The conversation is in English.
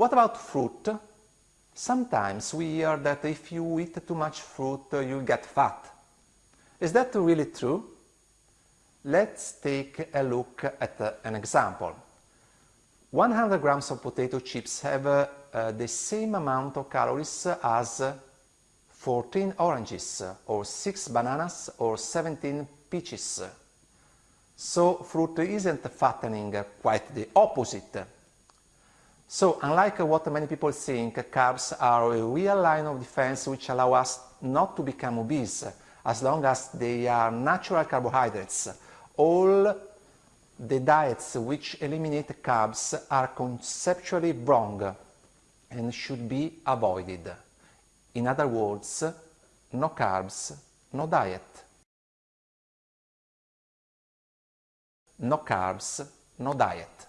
What about fruit? Sometimes we hear that if you eat too much fruit, uh, you get fat. Is that really true? Let's take a look at uh, an example. 100 grams of potato chips have uh, uh, the same amount of calories as 14 oranges, or 6 bananas, or 17 peaches. So fruit isn't fattening, quite the opposite. So unlike what many people think, carbs are a real line of defense which allow us not to become obese, as long as they are natural carbohydrates. All the diets which eliminate carbs are conceptually wrong and should be avoided. In other words, no carbs, no diet. No carbs, no diet.